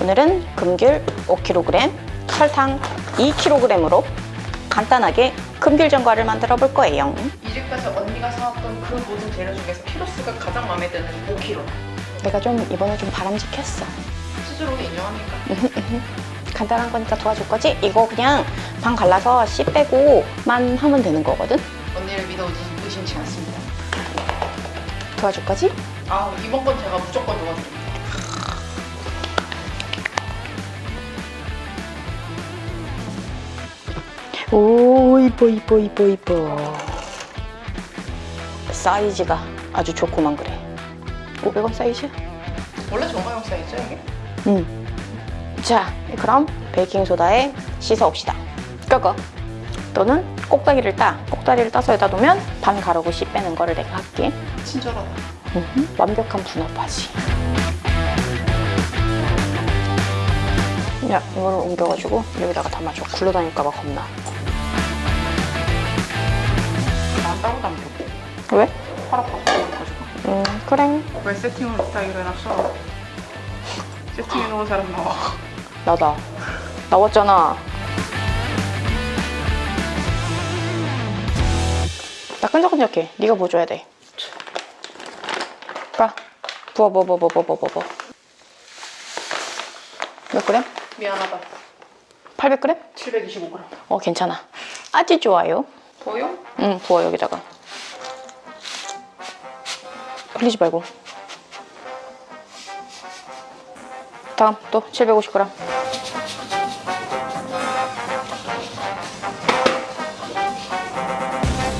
오늘은 금귤 5kg, 설탕 2kg으로 간단하게 금귤 전과를 만들어 볼 거예요. 이집까지 언니가 사왔던 그 모든 재료 중에서 키로수가 가장 마음에 드는 5kg. 내가 좀 이번에 좀 바람직했어. 스스로 인정합니까? 간단한 거니까 도와줄 거지? 이거 그냥 반 갈라서 씨 빼고만 하면 되는 거거든? 언니를 믿어 의심- 의심치 않습니다. 도와줄 거지? 아 이번 건 제가 무조건 도와드립 오 이뻐 이뻐 이뻐 이뻐 사이즈가 아주 좋고만 그래 500원 사이즈? 원래 정가용 사이즈 이게? 응. 자, 그럼 베이킹소다에 씻어옵시다. 끄고. 또는 꼭다리를 따. 꼭다리를 따서 여기다 놓으면 반 가르고 씨 빼는 거를 내가 할게. 친절하다. 음흠, 완벽한 분업하지. 야, 이거를 옮겨가지고 여기다가 담아줘. 굴러다닐까봐 겁나. 난 따로 담겨고 왜? 팔 아파서 가지고. 음, 그래. 왜 세팅을 못하기로 해놨어? 세팅해놓은 사람 나와. 나다. 나왔잖아. 나 끈적끈적해. 네가 뭐 줘야 돼. 가. 부어, 부어, 부어, 부어, 부어, 부어, 부어. 몇 그램? 미안하다. 800g? 725g. 어, 괜찮아. 아주 좋아요. 보여? 응, 부어, 여기다가. 흘리지 말고. 다음, 또 750g.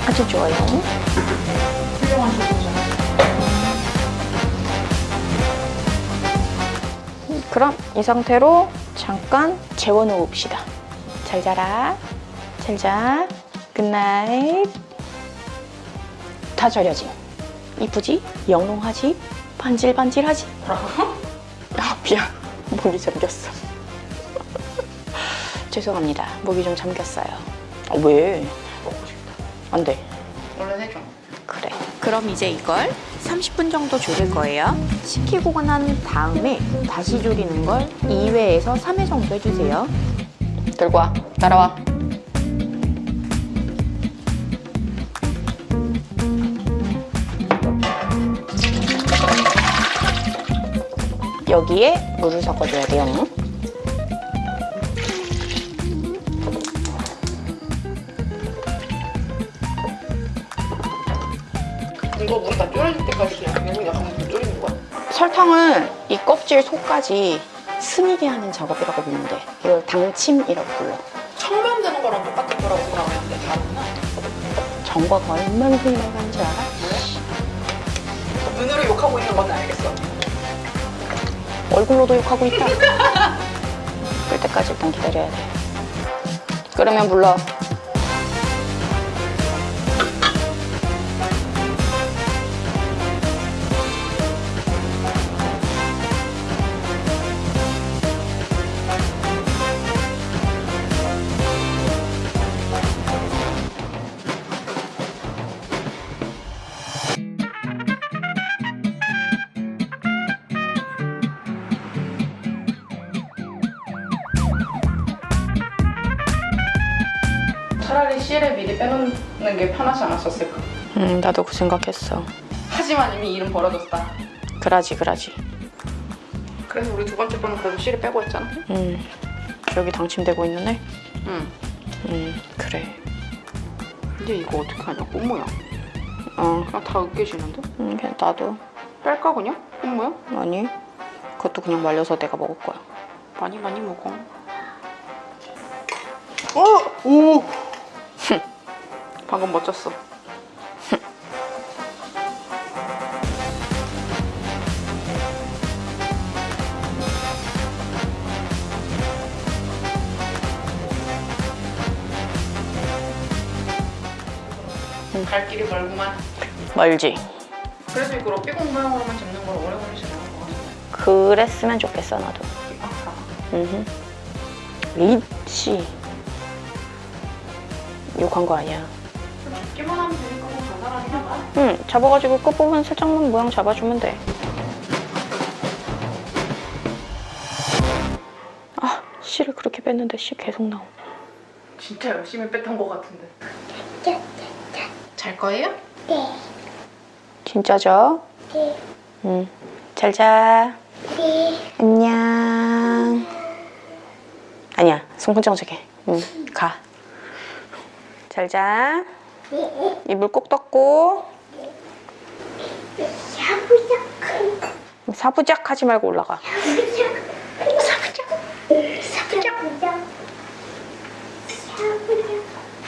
아주 좋아요. 그럼 이 상태로 잠깐 재워놓읍시다. 잘 자라. 잘 자. Good night. 다 절여지. 이쁘지? 영롱하지? 반질반질하지? 아, 미안. 목이 잠겼어. 죄송합니다. 목이 좀 잠겼어요. 아, 왜? 먹고 싶다. 안 돼. 얼른 해줘. 그래. 그럼 이제 이걸 30분 정도 졸일 거예요. 식히고 난 다음에 다시 졸이는 걸 2회에서 3회 정도 해주세요. 들고 와. 따라와. 여기에 물을 섞어줘야 돼요. 이거 물이 다 졸여질 때까지 그냥 여기 약간 더 졸이는 거야? 설탕을 이 껍질 속까지 스미게 하는 작업이라고 돼. 이걸 당침이라고 불러. 청면 되는 거랑 똑같은 거라고 생각했는데 다르구나. 정과가 얼마나 나가는지 알아? 눈으로 욕하고 있는 건 알겠어. 얼굴로도 욕하고 있다. 끓 때까지 일단 기다려야 돼. 끓으면 불러. 차라리 씨를 미리 빼놓는 게 편하지 않았었을까? 음, 나도 그 생각했어. 하지만 이미 일은 벌어졌다. 그라지, 그라지. 그래서 우리 두 번째 번은 그래도 씨를 빼고 했잖아. 음, 여기 당침되고 있는 애? 응. 음, 그래. 근데 이거 어떻게 하냐? 꽃모양. 어, 그냥 다 으깨지는데? 음, 그냥 나도. 뺄까 그냥? 꽃모양? 아니, 그것도 그냥 말려서 내가 먹을 거야. 많이 많이 먹어. 어! 오! 방금 멋졌어. 갈 길이 멀구만. 멀지? 그래도 이걸 어삐공 모양으로만 잡는 걸 오래 걸리지 않을 것 같아. 그랬으면 좋겠어, 나도. 음, 리치. 욕한 거 아니야. 잡기만 하면 되니까 뭐 간단하긴 하다. 응, 잡아가지고 끝부분 살짝만 모양 잡아주면 돼. 씨를 그렇게 뺐는데 씨 계속 나오. 진짜 열심히 뺐던 것 같은데. 잘 거예요? 진짜죠? 네. 응. 잘 자. 네. 안녕. 아니야, 손kun정 저게. 응, 가. 잘 자. 이불 꼭 덮고. 샤브샤크. 사부작 하지 말고 올라가. 샤브샤크. 샤브샤크. 샤브샤크.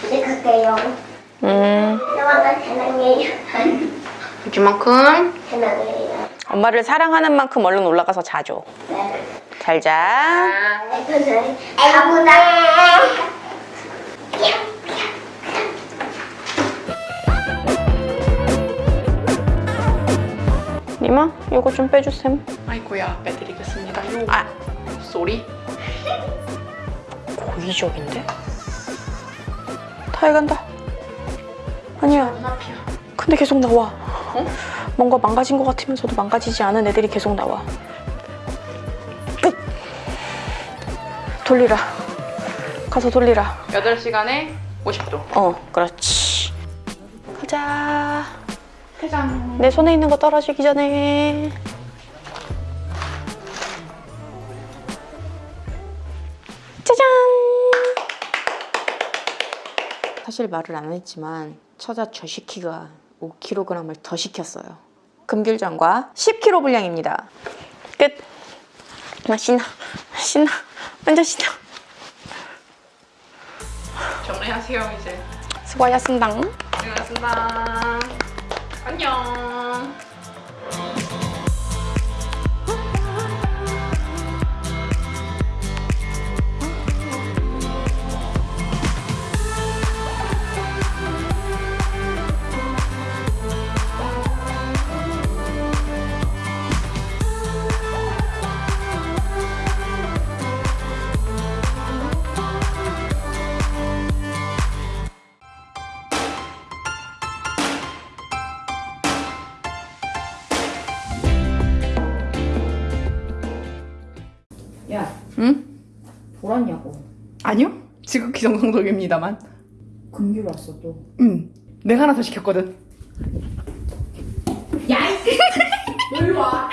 이제 갈게요. 음, 사랑해요. 이만큼. 사랑해요. 엄마를 사랑하는 만큼 얼른 올라가서 자줘. 네. 잘 자. 아, 아무나. 니마, 이거 좀 빼주셈. 아이고야 빼드리겠습니다. 요. 아, 쏘리. 고의적인데? 다 해간다. 아니야. 근데 계속 나와. 어? 뭔가 망가진 것 같으면서도 망가지지 않은 애들이 계속 나와. 끝! 돌리라. 가서 돌리라. 8시간에 50도. 어, 그렇지. 가자. 퇴장. 내 손에 있는 거 떨어지기 전에. 짜잔! 사실 말을 안 했지만 처자 저시키가 5kg을 더 시켰어요. 금귤전과 10kg 분량입니다. 끝. 아, 신나. 신나. 완전 신나. 정리하세요 이제. 수고하셨습니다. 고생하셨습니다. 안녕. 응? 돌았냐고. 아니요. 지극히 정상적입니다만. 금귤 왔어 또. 응. 내가 하나 더 시켰거든. 야, 일로 와.